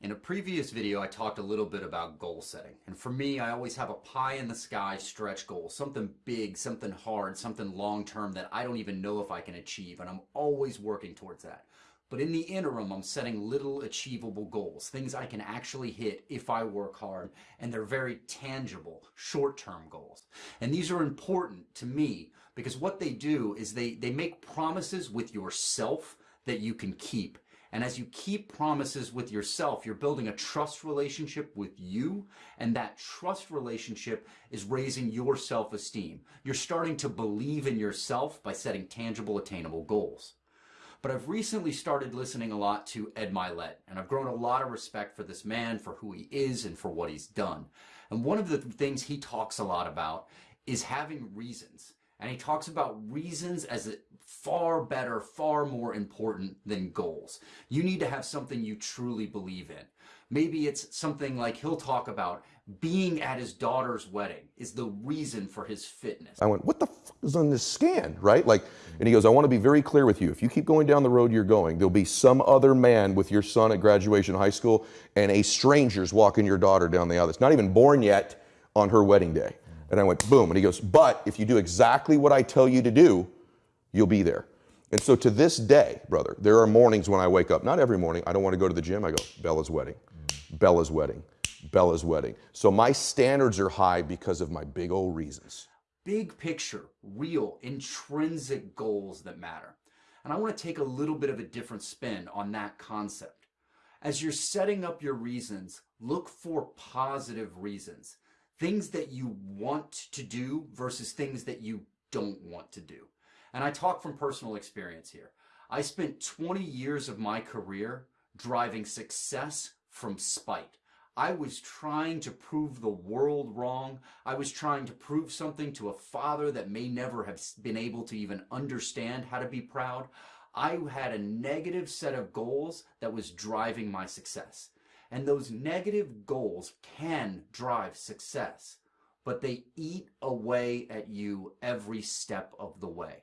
In a previous video, I talked a little bit about goal setting. And for me, I always have a pie in the sky stretch goal, something big, something hard, something long term that I don't even know if I can achieve. And I'm always working towards that. But in the interim, I'm setting little achievable goals, things I can actually hit if I work hard. And they're very tangible, short term goals. And these are important to me because what they do is they, they make promises with yourself that you can keep and as you keep promises with yourself, you're building a trust relationship with you. And that trust relationship is raising your self-esteem. You're starting to believe in yourself by setting tangible, attainable goals. But I've recently started listening a lot to Ed Mylett, and I've grown a lot of respect for this man, for who he is, and for what he's done. And one of the things he talks a lot about is having reasons. And he talks about reasons as far better, far more important than goals. You need to have something you truly believe in. Maybe it's something like he'll talk about being at his daughter's wedding is the reason for his fitness. I went, what the fuck is on this scan, right? Like, and he goes, I want to be very clear with you. If you keep going down the road you're going, there'll be some other man with your son at graduation high school and a stranger's walking your daughter down the aisle that's not even born yet on her wedding day. And I went, boom. And he goes, but if you do exactly what I tell you to do, you'll be there. And so to this day, brother, there are mornings when I wake up, not every morning, I don't want to go to the gym. I go, Bella's wedding, Bella's wedding, Bella's wedding. So my standards are high because of my big old reasons. Big picture, real, intrinsic goals that matter. And I want to take a little bit of a different spin on that concept. As you're setting up your reasons, look for positive reasons. Things that you want to do versus things that you don't want to do. And I talk from personal experience here. I spent 20 years of my career driving success from spite. I was trying to prove the world wrong. I was trying to prove something to a father that may never have been able to even understand how to be proud. I had a negative set of goals that was driving my success. And those negative goals can drive success, but they eat away at you every step of the way.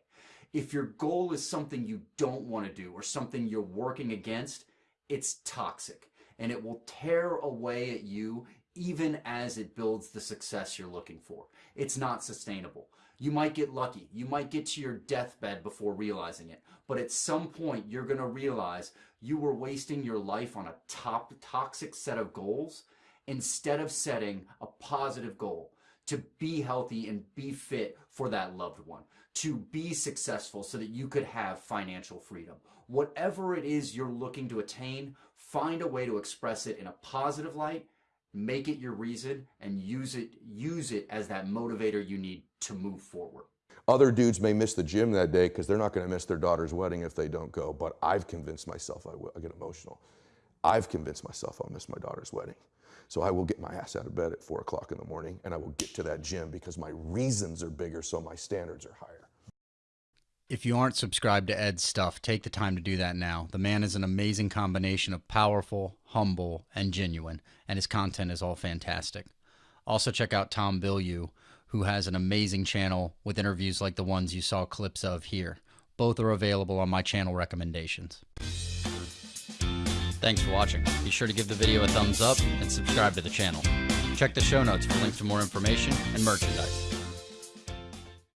If your goal is something you don't want to do or something you're working against, it's toxic and it will tear away at you even as it builds the success you're looking for. It's not sustainable. You might get lucky. You might get to your deathbed before realizing it. But at some point, you're going to realize you were wasting your life on a top toxic set of goals instead of setting a positive goal to be healthy and be fit for that loved one, to be successful so that you could have financial freedom. Whatever it is you're looking to attain, find a way to express it in a positive light, make it your reason and use it use it as that motivator you need to move forward. Other dudes may miss the gym that day because they're not going to miss their daughter's wedding if they don't go, but I've convinced myself I will. I get emotional. I've convinced myself I'll miss my daughter's wedding. So I will get my ass out of bed at four o'clock in the morning and I will get to that gym because my reasons are bigger, so my standards are higher. If you aren't subscribed to Ed's stuff, take the time to do that now. The man is an amazing combination of powerful, humble, and genuine, and his content is all fantastic. Also, check out Tom Bilyeu, who has an amazing channel with interviews like the ones you saw clips of here. Both are available on my channel recommendations. Thanks for watching. Be sure to give the video a thumbs up and subscribe to the channel. Check the show notes for links to more information and merchandise.